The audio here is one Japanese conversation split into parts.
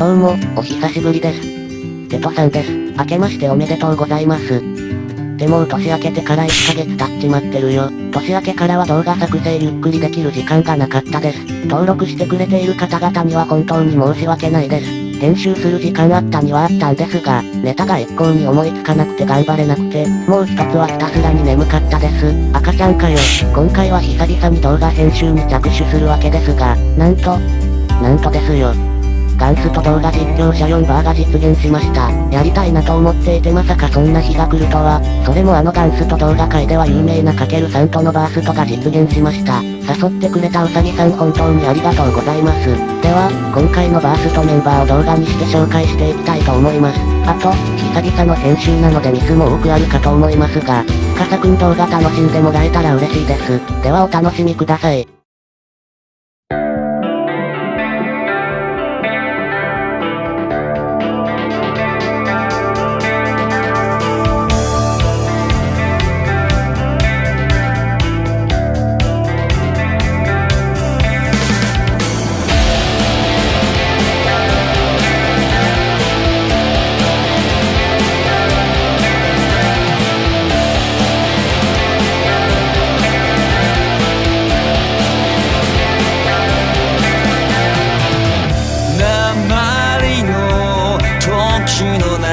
どうも、お久しぶりです。テトさんです。明けましておめでとうございます。でもう年明けてから1ヶ月経っちまってるよ。年明けからは動画作成ゆっくりできる時間がなかったです。登録してくれている方々には本当に申し訳ないです。編集する時間あったにはあったんですが、ネタが一向に思いつかなくて頑張れなくて、もう一つはひたすらに眠かったです。赤ちゃんかよ。今回は久々に動画編集に着手するわけですが、なんと、なんとですよ。ガンスと動画実況者4バーが実現しました。やりたいなと思っていてまさかそんな日が来るとは、それもあのガンスと動画界では有名なかけるさんとのバーストが実現しました。誘ってくれたうさぎさん本当にありがとうございます。では、今回のバーストメンバーを動画にして紹介していきたいと思います。あと、久々の編集なのでミスも多くあるかと思いますが、深さくん動画楽しんでもらえたら嬉しいです。ではお楽しみください。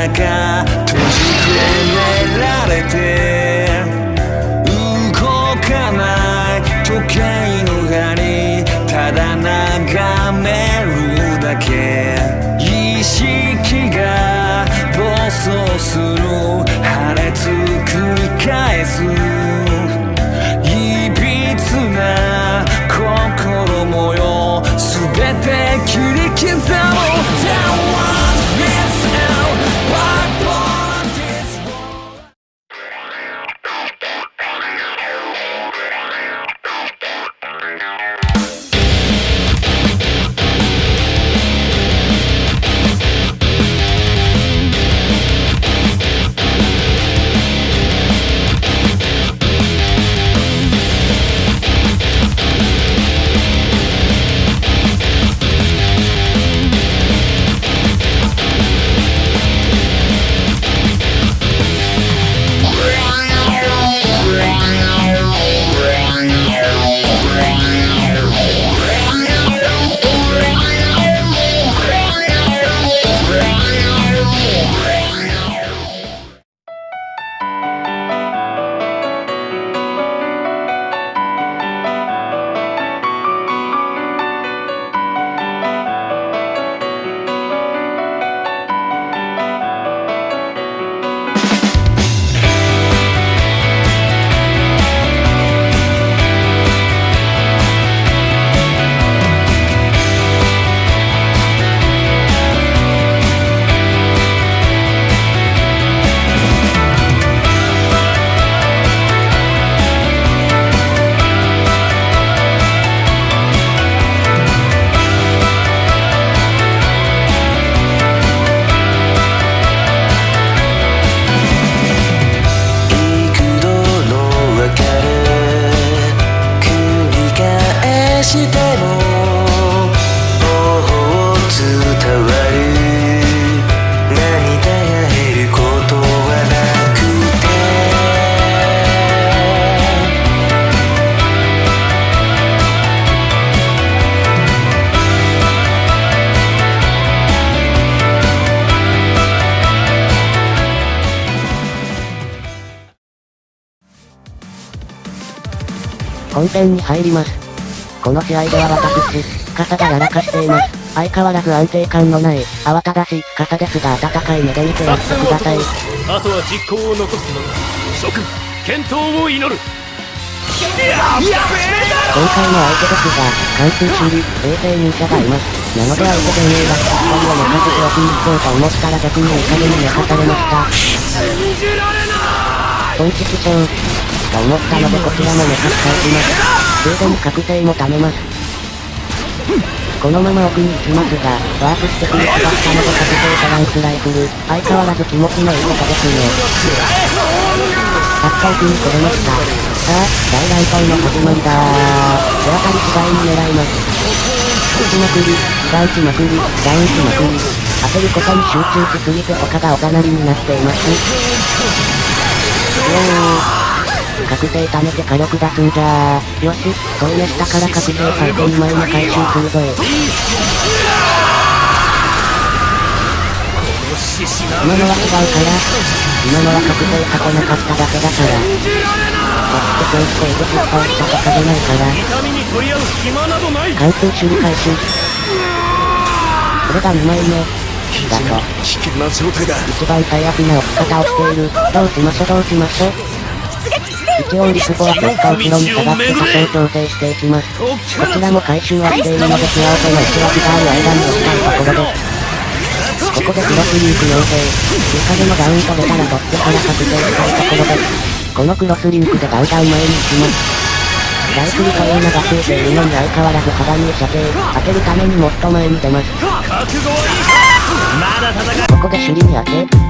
中閉じ込められて動かない時計の針ただ眺めるだけ意識が暴走する本編に入ります。この試合では私、司がやらかしています。相変わらず安定感のない、慌ただしい司ですが温かい目で見てやってください。あとは実行を残すのみ諸君健闘を祈る今回の相手ですが、貫通守備、衛星忍者がいます。なので相手前衛がしっかりを寝かせておきに行こうと思ったら逆にいい加減に寝かされました。信じられない本気師匠。と思ったのでこちらも寝かし返します。ついでに覚醒も貯めます。このまま奥に行きますが、ワープしてくる気がしたので覚醒トランスライフル、相変わらず気持ちのいいことですね。たった奥に来れました。さあ、大乱闘の始まりだー。手当たり次第に狙います。打ちまくり、ガンしまくり、ダウンしまくり。当てることに集中しすぎて他がおざなりになっています。おー。覚醒貯めて火力出すんじゃー。よし、そうねしたから覚醒最後2枚目回収するぞい。今のは違うから、今のは覚醒さこなかっただけだから。そして先生で失敗したとかじゃないから、貫通守備回収。これが2枚目。だと、危険な状態だ一番最悪な置き方をしている。どうしましょどうしましょう。一応リスボはちょっと後ろに下がって多少調整していきます。こちらも回収はしているので幸せな石脇がある間に置きたいところです。ここでクロスリンク要請。追加でのダウンと出たら取ってから確定したいところです。このクロスリンクでガンガン前に行きます。ライフルというのがついているのに相変わらず肌に射程。当てるためにもっと前に出ます。ここで首里に当て。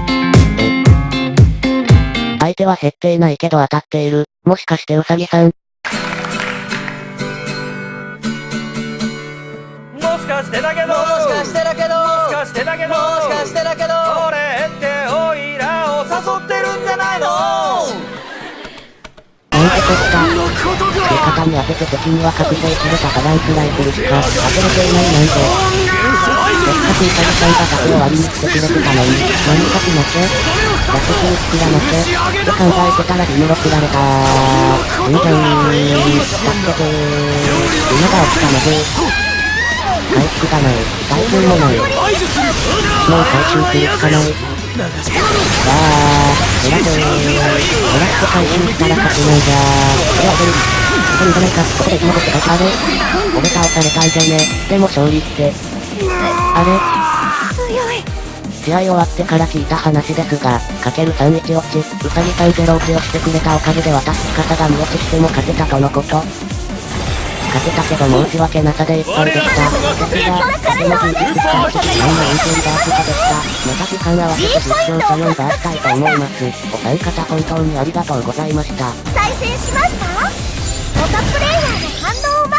え。相手は減っていないけど当たっている。もしかしてウサギさん。もしかしてだけど。もしかしてだけど。もしかしてだけど。もしかしてだけど。これってオイラを誘ってるんじゃないの。なんてこった。味方に当てて敵には覚醒されたバランスライフルしか当てれていないなんて。せっかくウサギさんが。盾を割りに来てくれてたのに、何かしなきゃ。脱出に作らなきゃ。って考えてたらリムロ食られたー。いいじゃん助けてー。今が起きたので。回復がない。耐久もない。もう回収するしかない。わー、減らせー。減らして回収したら勝てないじゃー。これは出る。ここにいかないか。ここで生き残って会社あれ俺倒されたんじゃね。でも勝利って。あれ試合終わってから聞いた話ですが、かける31落ち、うさぎさん0落ちをしてくれたおかげで私司が見落ちしても勝てたとのこと。勝てたけど申し訳なさでいっぱいでした。私が、とても充実した1時間の運転バーストでした。また時間合わせて実況者4バーしたいと思います。お三方本当にありがとうございました。再生しました他プレイヤーの反応を